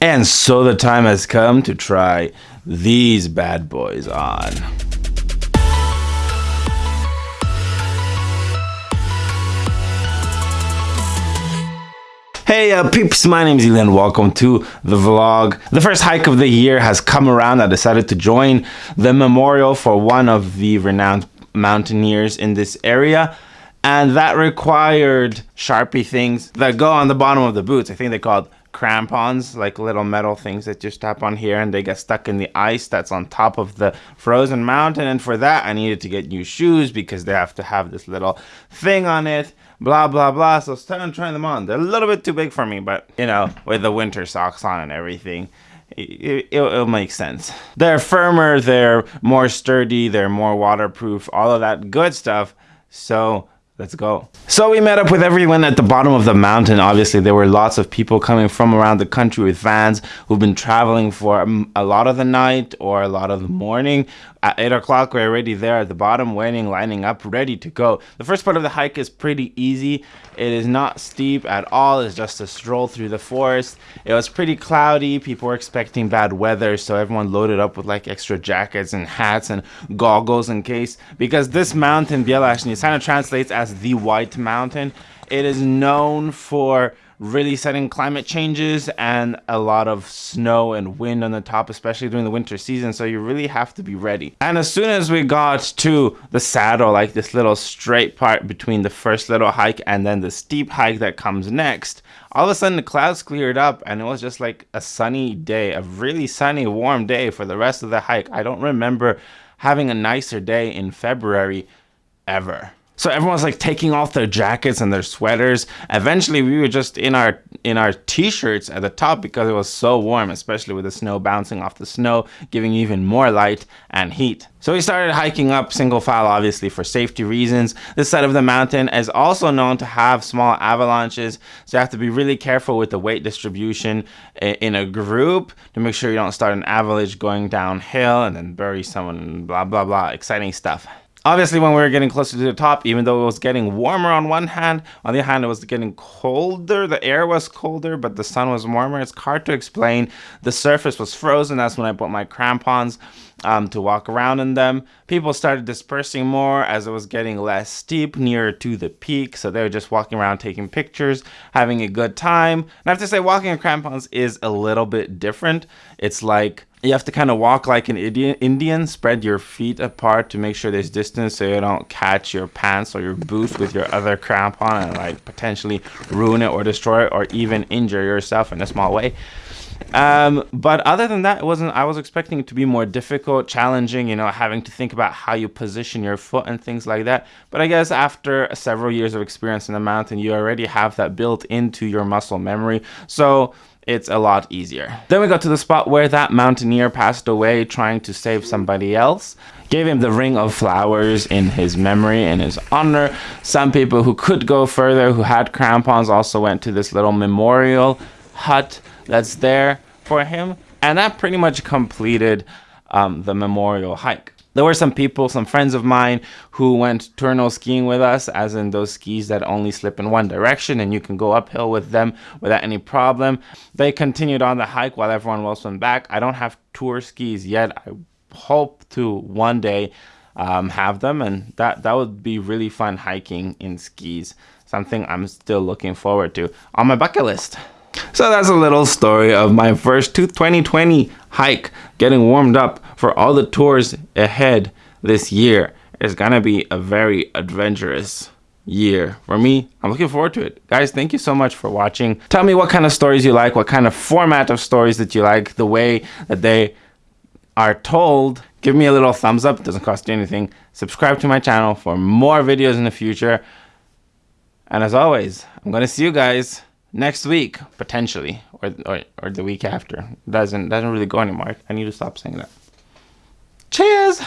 And so the time has come to try these bad boys on. Hey uh, peeps, my name is Elian. Welcome to the vlog. The first hike of the year has come around. I decided to join the memorial for one of the renowned mountaineers in this area. And that required Sharpie things that go on the bottom of the boots. I think they're called crampons, like little metal things that you strap on here and they get stuck in the ice that's on top of the frozen mountain. And for that, I needed to get new shoes because they have to have this little thing on it blah blah blah. So started trying them on. They're a little bit too big for me, but you know, with the winter socks on and everything, it, it, will make sense. They're firmer, they're more sturdy, they're more waterproof, all of that good stuff. So Let's go. So we met up with everyone at the bottom of the mountain. Obviously, there were lots of people coming from around the country with vans who've been traveling for a lot of the night or a lot of the morning. At 8 o'clock, we're already there at the bottom, waiting, lining up, ready to go. The first part of the hike is pretty easy. It is not steep at all. It's just a stroll through the forest. It was pretty cloudy. People were expecting bad weather, so everyone loaded up with like extra jackets and hats and goggles in case. Because this mountain, Bjelašnica, kind of translates as the White Mountain. It is known for really sudden climate changes and a lot of snow and wind on the top, especially during the winter season. So you really have to be ready. And as soon as we got to the saddle, like this little straight part between the first little hike and then the steep hike that comes next, all of a sudden the clouds cleared up and it was just like a sunny day, a really sunny, warm day for the rest of the hike. I don't remember having a nicer day in February ever. So everyone's like taking off their jackets and their sweaters. Eventually we were just in our in our t-shirts at the top because it was so warm, especially with the snow bouncing off the snow, giving even more light and heat. So we started hiking up single file, obviously for safety reasons. This side of the mountain is also known to have small avalanches. So you have to be really careful with the weight distribution in a group to make sure you don't start an avalanche going downhill and then bury someone, blah, blah, blah, exciting stuff. Obviously, when we were getting closer to the top, even though it was getting warmer on one hand, on the other hand, it was getting colder. The air was colder, but the sun was warmer. It's hard to explain. The surface was frozen. That's when I put my crampons um, to walk around in them. People started dispersing more as it was getting less steep nearer to the peak. So they were just walking around taking pictures, having a good time. And I have to say, walking in crampons is a little bit different. It's like you have to kind of walk like an Indian, spread your feet apart to make sure there's distance so you don't catch your pants or your boots with your other crampon and like potentially ruin it or destroy it or even injure yourself in a small way. Um, but other than that, it wasn't, I was expecting it to be more difficult, challenging, you know, having to think about how you position your foot and things like that. But I guess after several years of experience in the mountain, you already have that built into your muscle memory. So it's a lot easier. Then we got to the spot where that mountaineer passed away trying to save somebody else. Gave him the ring of flowers in his memory, in his honor. Some people who could go further, who had crampons, also went to this little memorial hut that's there for him. And that pretty much completed um, the memorial hike. There were some people, some friends of mine who went turno skiing with us, as in those skis that only slip in one direction and you can go uphill with them without any problem. They continued on the hike while everyone else went back. I don't have tour skis yet. I hope to one day um, have them and that, that would be really fun hiking in skis. Something I'm still looking forward to on my bucket list. So that's a little story of my first 2020 hike, getting warmed up for all the tours ahead this year. It's gonna be a very adventurous year for me. I'm looking forward to it. Guys thank you so much for watching. Tell me what kind of stories you like what kind of format of stories that you like the way that they are told. Give me a little thumbs up. It doesn't cost you anything. Subscribe to my channel for more videos in the future. And as always i'm gonna see you guys next week potentially or, or or the week after. Doesn't doesn't really go anymore. I need to stop saying that. Cheers